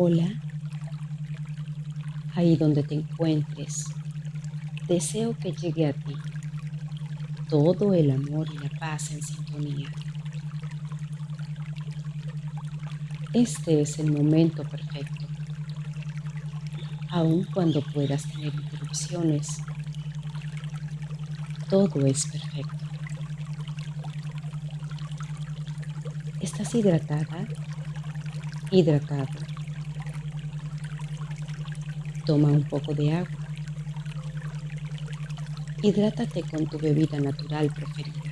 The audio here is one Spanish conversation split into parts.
Hola, ahí donde te encuentres, deseo que llegue a ti todo el amor y la paz en sintonía. Este es el momento perfecto, aun cuando puedas tener interrupciones, todo es perfecto. ¿Estás hidratada? Hidratado. Toma un poco de agua. Hidrátate con tu bebida natural preferida.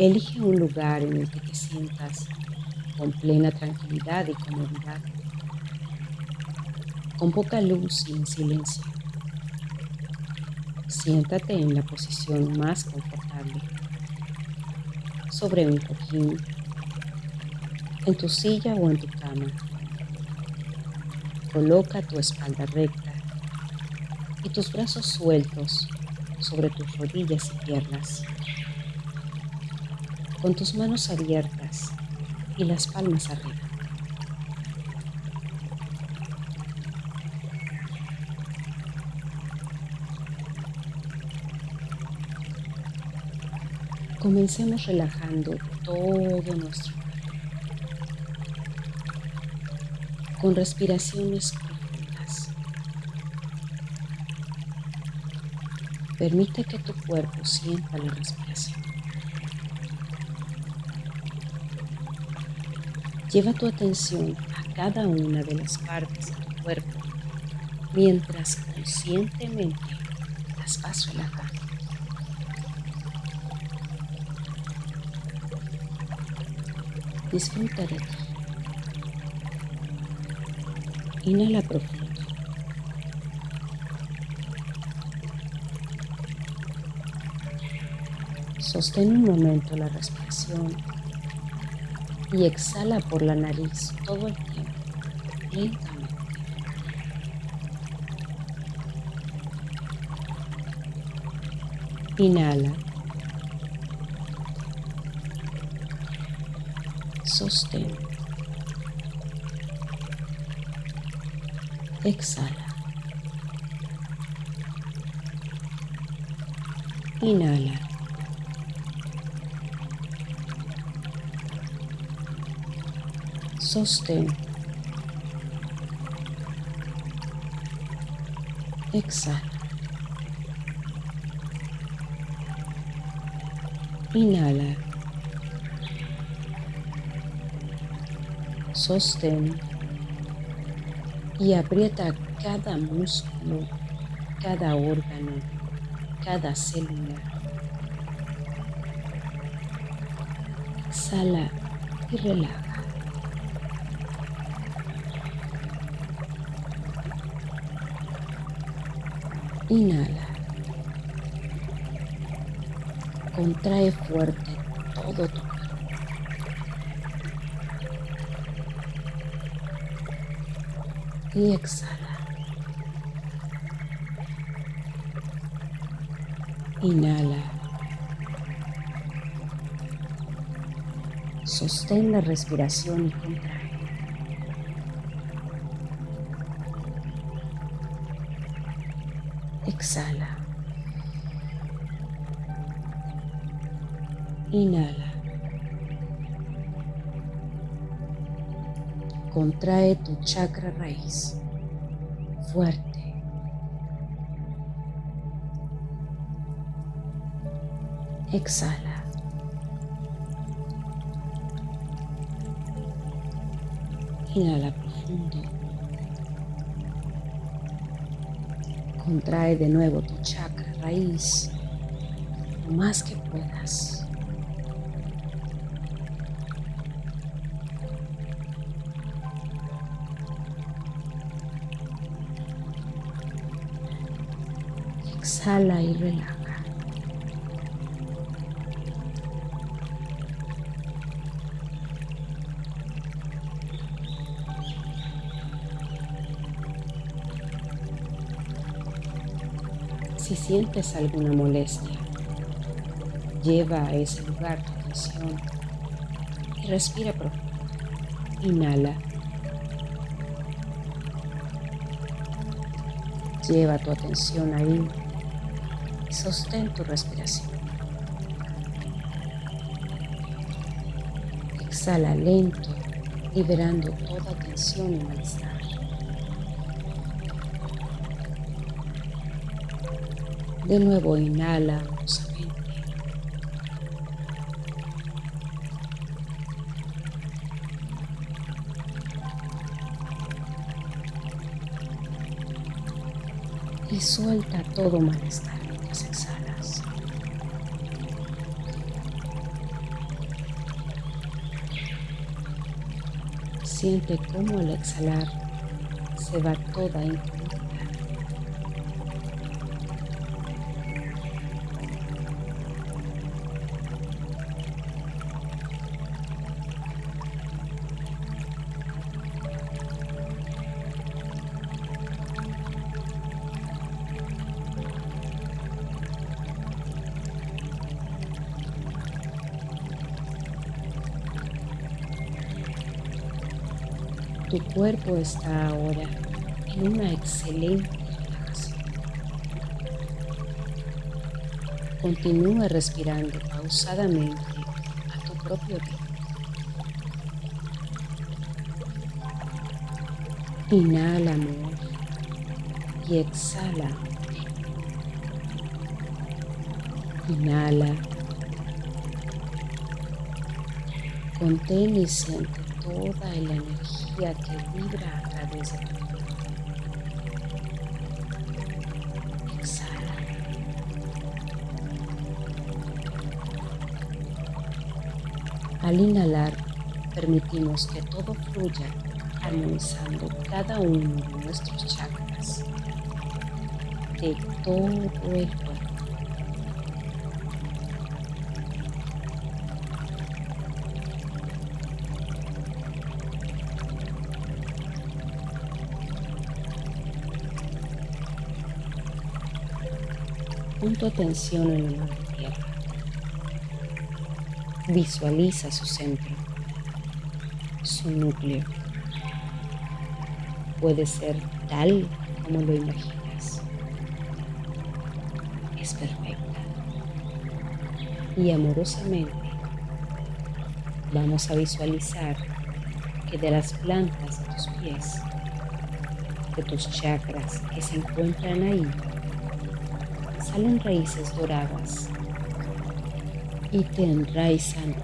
Elige un lugar en el que te sientas con plena tranquilidad y comodidad, con poca luz y en silencio. Siéntate en la posición más confortable, sobre un cojín, en tu silla o en tu cama. Coloca tu espalda recta y tus brazos sueltos sobre tus rodillas y piernas, con tus manos abiertas y las palmas arriba. Comencemos relajando todo nuestro cuerpo con respiraciones profundas. Permite que tu cuerpo sienta la respiración. Lleva tu atención a cada una de las partes de tu cuerpo mientras conscientemente las vas relajando. Disfruta de ti. Inhala profundo. Sostén un momento la respiración y exhala por la nariz todo el tiempo, lentamente. Inhala. Sostén. Exhala. Inhala. Sostén. Exhala. Inhala. Sostén. Y aprieta cada músculo, cada órgano, cada célula. Exhala y relaja. Inhala. Contrae fuerte todo tu Y exhala. Inhala. Sostén la respiración y contrae. Exhala. Inhala. Contrae tu chakra raíz fuerte. Exhala. Inhala profundo. Contrae de nuevo tu chakra raíz lo más que puedas. Exhala y relaja. Si sientes alguna molestia, Lleva a ese lugar tu atención y respira profundo. Inhala. Lleva tu atención ahí sostén tu respiración. Exhala lento, liberando toda tensión y malestar. De nuevo inhala y suelta todo malestar Siente cómo al exhalar se va toda incomodidad. Tu cuerpo está ahora en una excelente relajación. Continúa respirando pausadamente a tu propio ritmo. Inhala amor y exhala. Inhala. Contén y siente toda la energía que vibra a través de tu cuerpo. Exhala. Al inhalar, permitimos que todo fluya armonizando cada uno de nuestros chakras de todo el cuerpo. Pon tu atención en la tierra. Visualiza su centro, su núcleo. Puede ser tal como lo imaginas. Es perfecta. Y amorosamente vamos a visualizar que de las plantas de tus pies, de tus chakras que se encuentran ahí, salen raíces doradas y te enraizan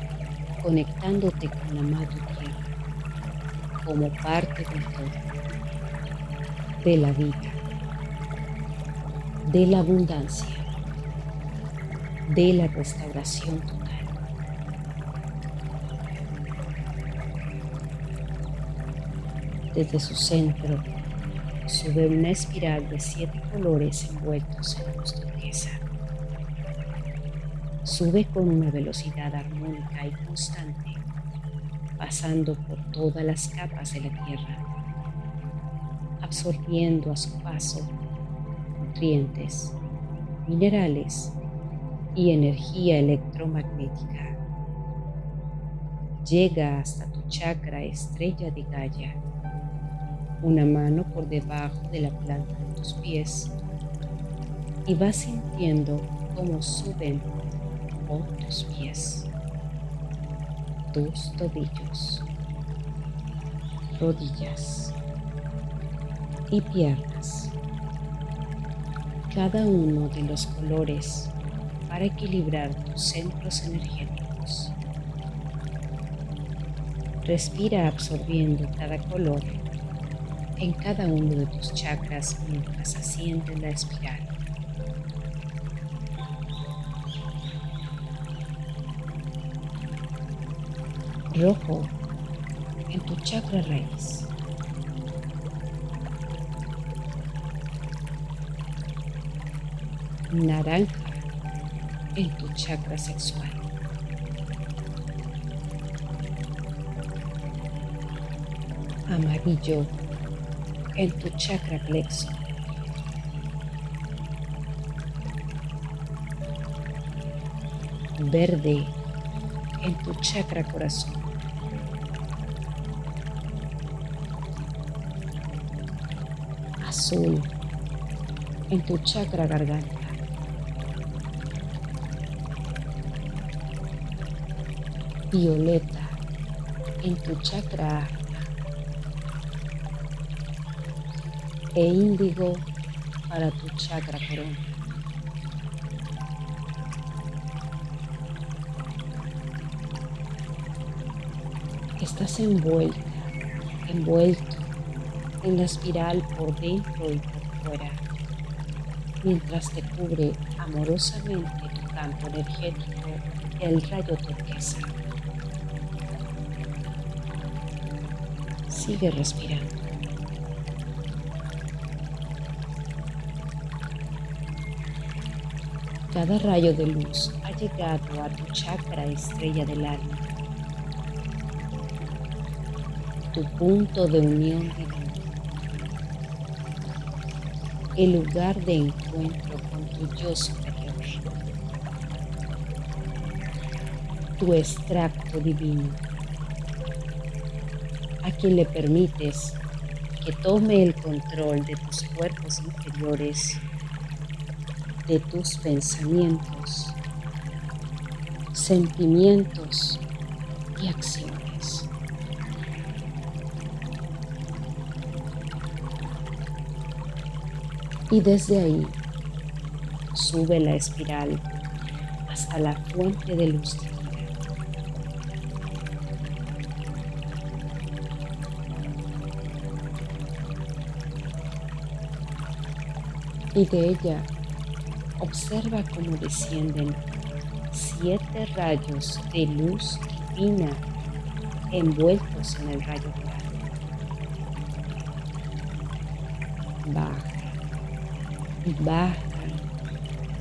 conectándote con la madre tierra como parte del todo, de la vida, de la abundancia, de la restauración total. Desde su centro sube una espiral de siete colores envueltos en luz Sube con una velocidad armónica y constante, pasando por todas las capas de la Tierra, absorbiendo a su paso nutrientes, minerales y energía electromagnética. Llega hasta tu chakra estrella de Gaia, una mano por debajo de la planta de tus pies y vas sintiendo cómo suben por tus pies, tus tobillos, rodillas y piernas. Cada uno de los colores para equilibrar tus centros energéticos. Respira absorbiendo cada color en cada uno de tus chakras mientras asciende la espiral. rojo en tu chakra raíz. Naranja en tu chakra sexual. Amarillo en tu chakra plexo. verde en tu chakra corazón. Azul en tu chakra garganta. Violeta en tu chakra e índigo para tu chakra corona. Estás envuelta, envuelto en la espiral por dentro y por fuera, mientras te cubre amorosamente tu campo energético el rayo turquesa. Sigue respirando. Cada rayo de luz ha llegado a tu chakra estrella del alma, tu punto de unión divina, el lugar de encuentro con tu yo superior, tu extracto divino, a quien le permites que tome el control de tus cuerpos inferiores de tus pensamientos, sentimientos y acciones. Y desde ahí sube la espiral hasta la fuente de luz Y de ella Observa cómo descienden siete rayos de luz divina envueltos en el rayo dorado. Baja y baja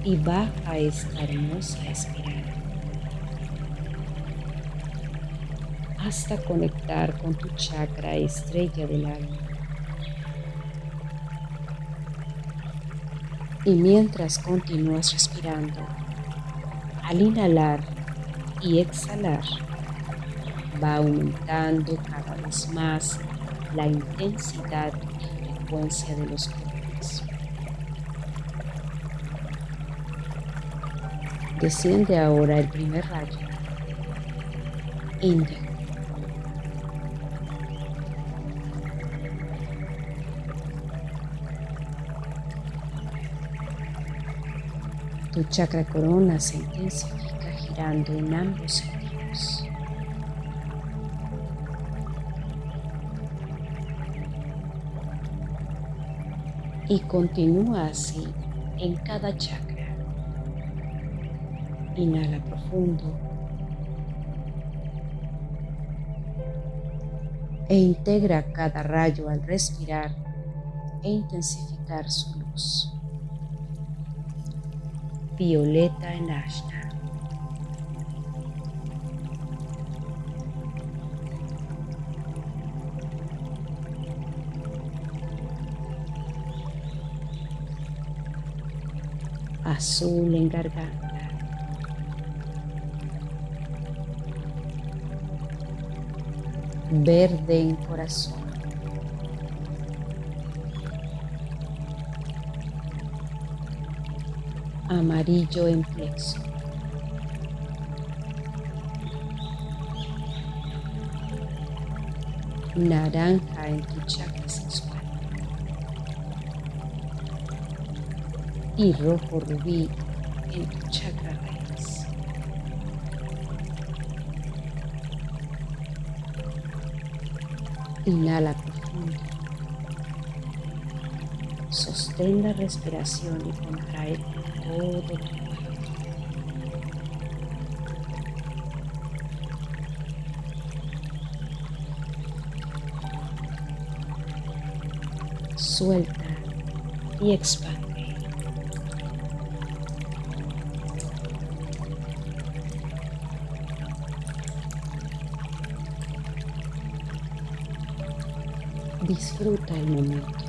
y baja esta hermosa espiral hasta conectar con tu chakra estrella del alma. Y mientras continúas respirando, al inhalar y exhalar, va aumentando cada vez más la intensidad y frecuencia de los golpes. Desciende ahora el primer rayo, índigo. Tu chakra corona se intensifica girando en ambos sentidos. Y continúa así en cada chakra. Inhala profundo. E integra cada rayo al respirar e intensificar su luz violeta en ashna. Azul en garganta. Verde en corazón. Amarillo en plexo. Naranja en tu chakra sexual. Y rojo rubí en tu chakra raíz. Inhala profundo. Sostén la respiración y contrae Suelta y expande. Disfruta el momento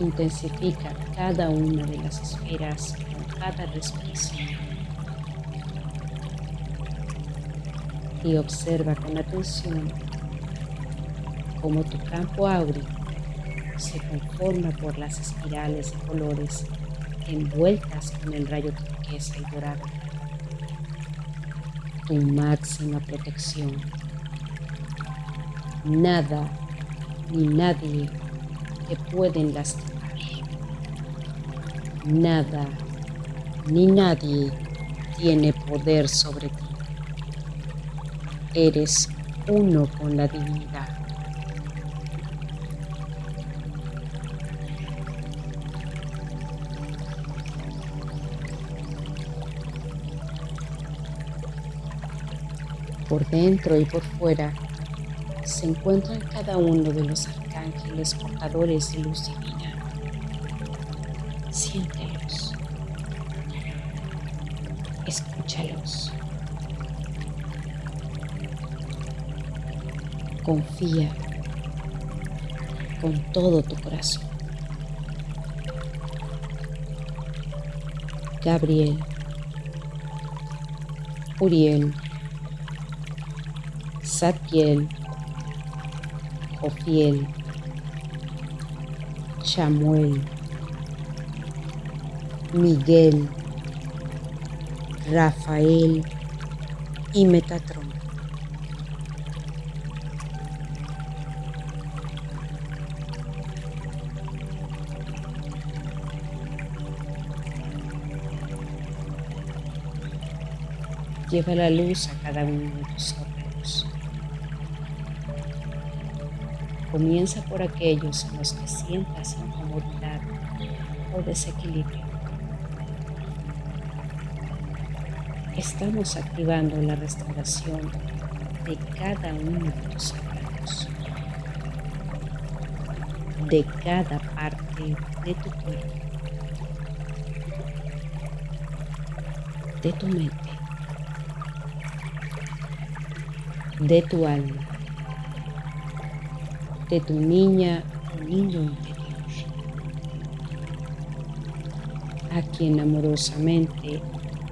intensifica cada una de las esferas con cada respiración. Y observa con atención cómo tu campo áureo se conforma por las espirales de colores envueltas en el rayo turquesa y dorado. Tu máxima protección. Nada ni nadie te pueden lastimar. Nada ni nadie tiene poder sobre ti. Eres uno con la divinidad. Por dentro y por fuera se encuentran cada uno de los arcángeles portadores de luz divina. Siéntelos. Escúchalos. Confía con todo tu corazón. Gabriel, Uriel, Satiel, Ofiel, Chamuel, Miguel, Rafael y Metatron. Lleva la luz a cada uno de tus Comienza por aquellos en los que sientas incomodidad o desequilibrio. Estamos activando la restauración de cada uno de tus órganos, de cada parte de tu cuerpo, de tu mente, de tu alma de tu niña o niño interior, a quien amorosamente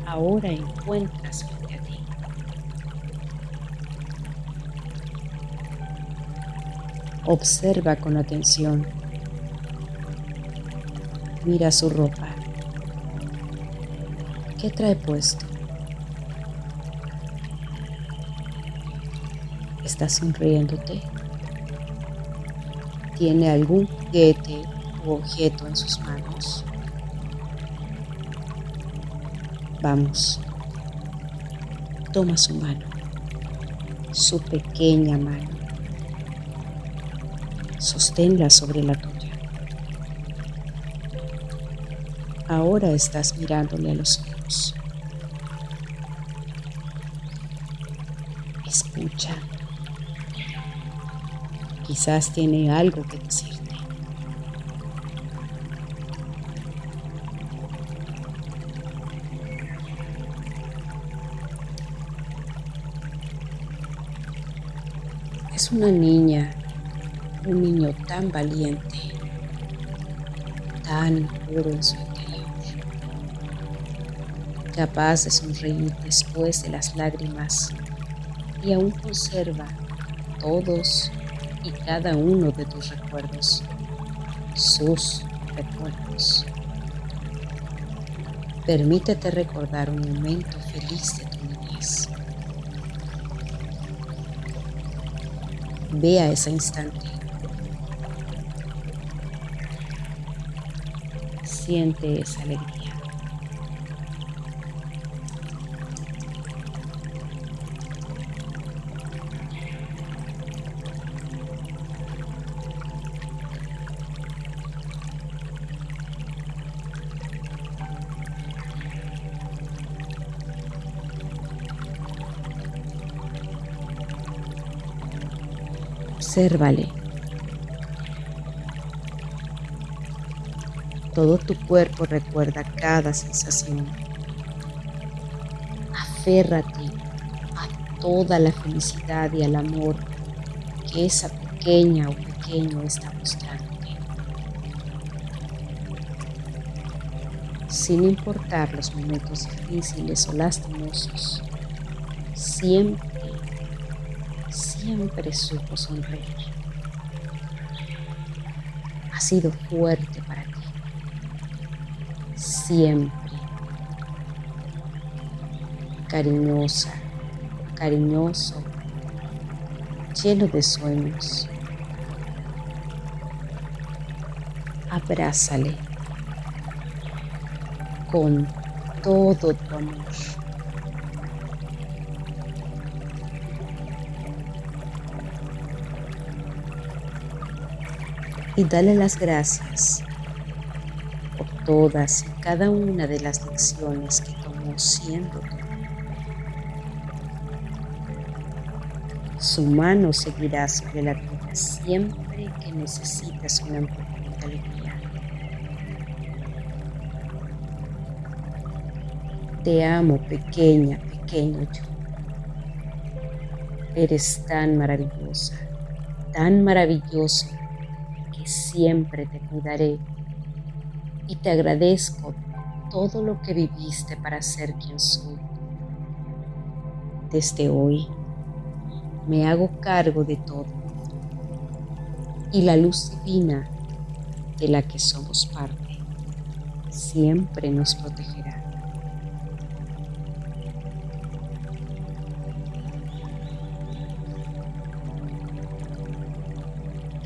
ahora encuentras frente a ti. Observa con atención. Mira su ropa. ¿Qué trae puesto? ¿Está sonriéndote? Tiene algún juguete u objeto en sus manos. Vamos, toma su mano, su pequeña mano, sosténla sobre la tuya. Ahora estás mirándole a los ojos. Escucha. Quizás tiene algo que decirte. Es una niña, un niño tan valiente, tan puro en su interior, capaz de sonreír después de las lágrimas y aún conserva todos y cada uno de tus recuerdos, sus recuerdos. Permítete recordar un momento feliz de tu niñez. Ve a ese instante. Siente esa alegría. Obsérvale. Todo tu cuerpo recuerda cada sensación. Aférrate a toda la felicidad y al amor que esa pequeña o pequeño está mostrándote. Sin importar los momentos difíciles o lastimosos, siempre siempre supo sonreír. Ha sido fuerte para ti. Siempre. Cariñosa, cariñoso, lleno de sueños. Abrázale con todo tu amor. Y dale las gracias por todas y cada una de las lecciones que tomó siendo tú. Su mano seguirá sobre la siempre que necesites una empujón de alegría. Te amo, pequeña, pequeño yo. Eres tan maravillosa, tan maravilloso siempre te cuidaré y te agradezco todo lo que viviste para ser quien soy. Desde hoy me hago cargo de todo y la luz divina de la que somos parte siempre nos protegerá.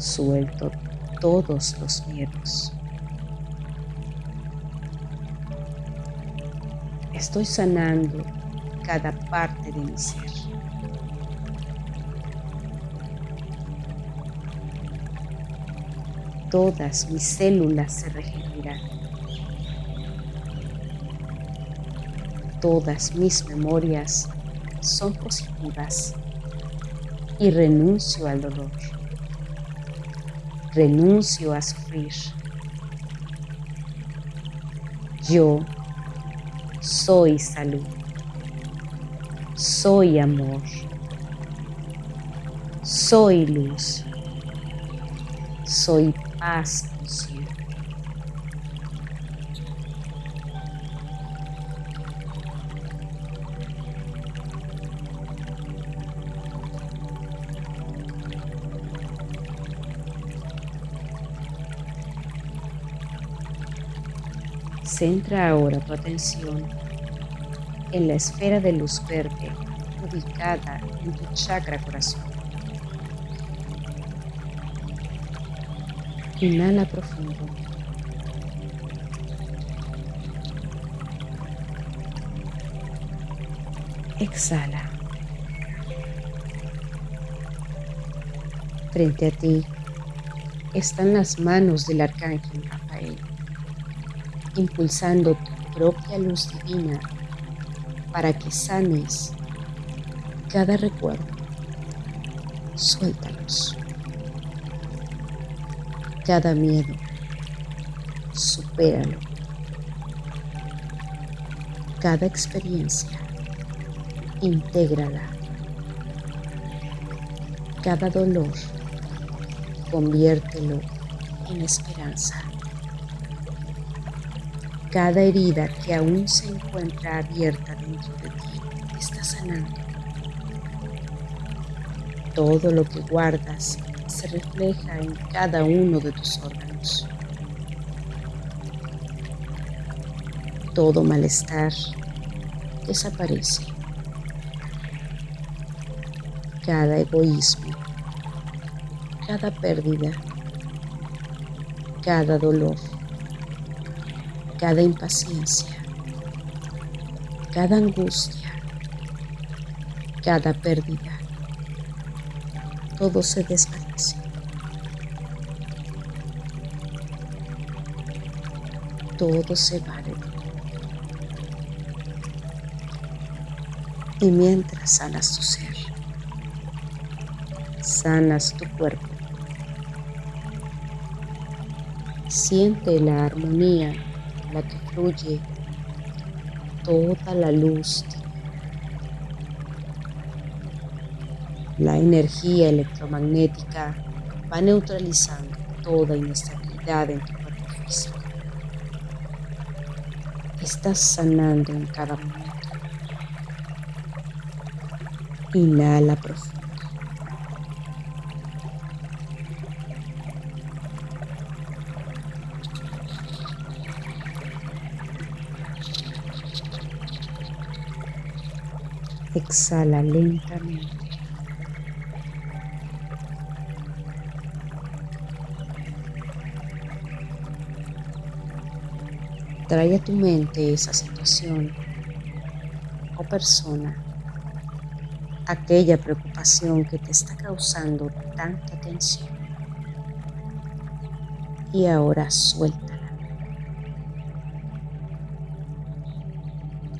suelto todos los miedos. Estoy sanando cada parte de mi ser. Todas mis células se regeneran. Todas mis memorias son positivas y renuncio al dolor renuncio a sufrir. Yo soy salud, soy amor, soy luz, soy paz Centra ahora tu atención en la esfera de luz verde ubicada en tu chakra corazón. Inhala profundo. Exhala. Frente a ti están las manos del arcángel Rafael impulsando tu propia luz divina para que sanes cada recuerdo. Suéltalos. Cada miedo, supéralo. Cada experiencia, intégrala. Cada dolor, conviértelo en esperanza cada herida que aún se encuentra abierta dentro de ti está sanando. Todo lo que guardas se refleja en cada uno de tus órganos. Todo malestar desaparece. Cada egoísmo, cada pérdida, cada dolor cada impaciencia, cada angustia, cada pérdida, todo se desvanece. Todo se va de ti. Y mientras sanas tu ser, sanas tu cuerpo, siente la armonía la que fluye toda la luz. La energía electromagnética va neutralizando toda inestabilidad en tu cuerpo físico. Estás sanando en cada momento. Inhala profundo. Exhala lentamente. Trae a tu mente esa situación o persona, aquella preocupación que te está causando tanta tensión. Y ahora suéltala.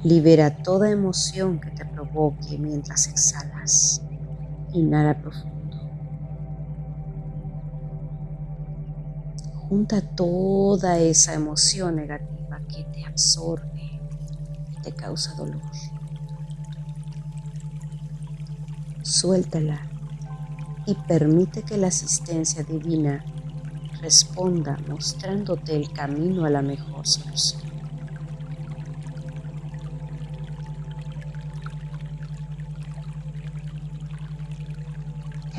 Libera toda emoción que te provoque mientras exhalas. Inhala profundo. Junta toda esa emoción negativa que te absorbe y te causa dolor. Suéltala y permite que la asistencia divina responda mostrándote el camino a la mejor solución.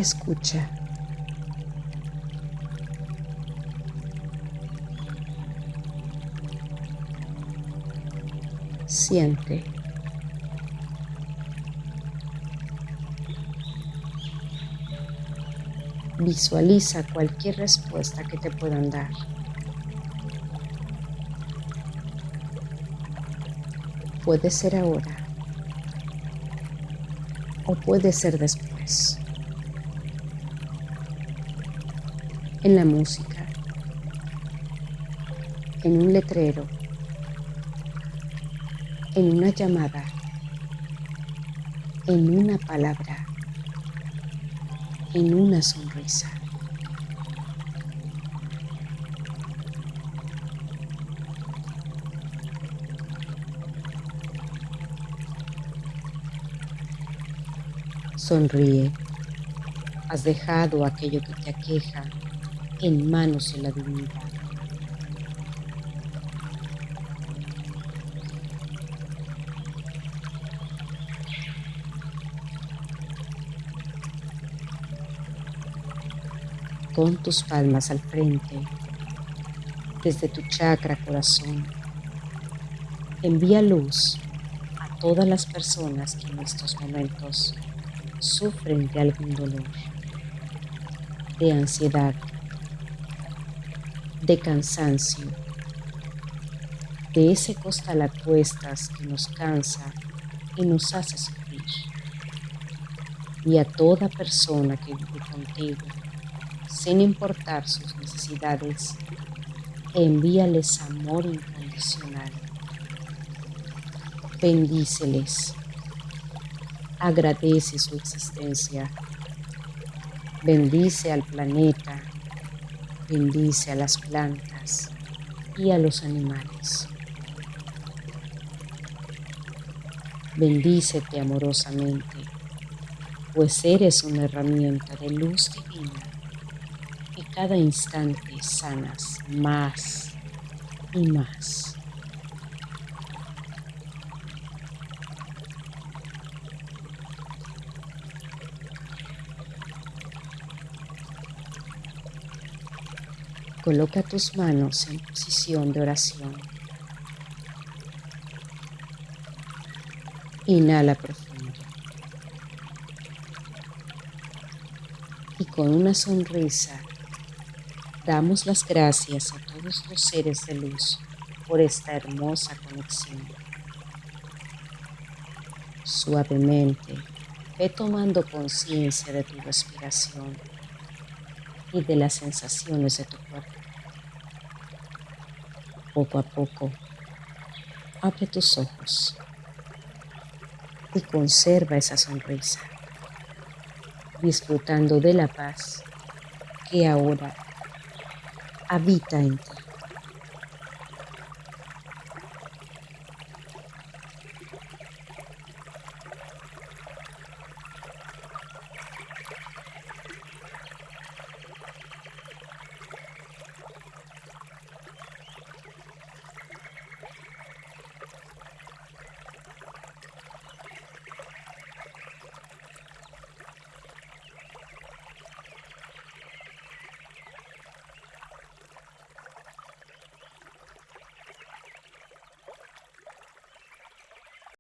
Escucha. siente. Visualiza cualquier respuesta que te puedan dar. Puede ser ahora o puede ser después. En la música, en un letrero, en una llamada, en una palabra, en una sonrisa. Sonríe. Has dejado aquello que te aqueja en manos de la divinidad. con tus palmas al frente, desde tu chakra corazón. Envía luz a todas las personas que en estos momentos sufren de algún dolor, de ansiedad, de cansancio, de ese costal a cuestas que nos cansa y nos hace sufrir. Y a toda persona que vive contigo sin importar sus necesidades, envíales amor incondicional. Bendíceles. Agradece su existencia. Bendice al planeta. Bendice a las plantas y a los animales. Bendícete amorosamente, pues eres una herramienta de luz divina cada instante sanas más y más. Coloca tus manos en posición de oración. Inhala profundo. Y con una sonrisa Damos las gracias a todos los seres de luz por esta hermosa conexión. Suavemente, ve tomando conciencia de tu respiración y de las sensaciones de tu cuerpo. Poco a poco, abre tus ojos y conserva esa sonrisa, disfrutando de la paz que ahora habita en ti.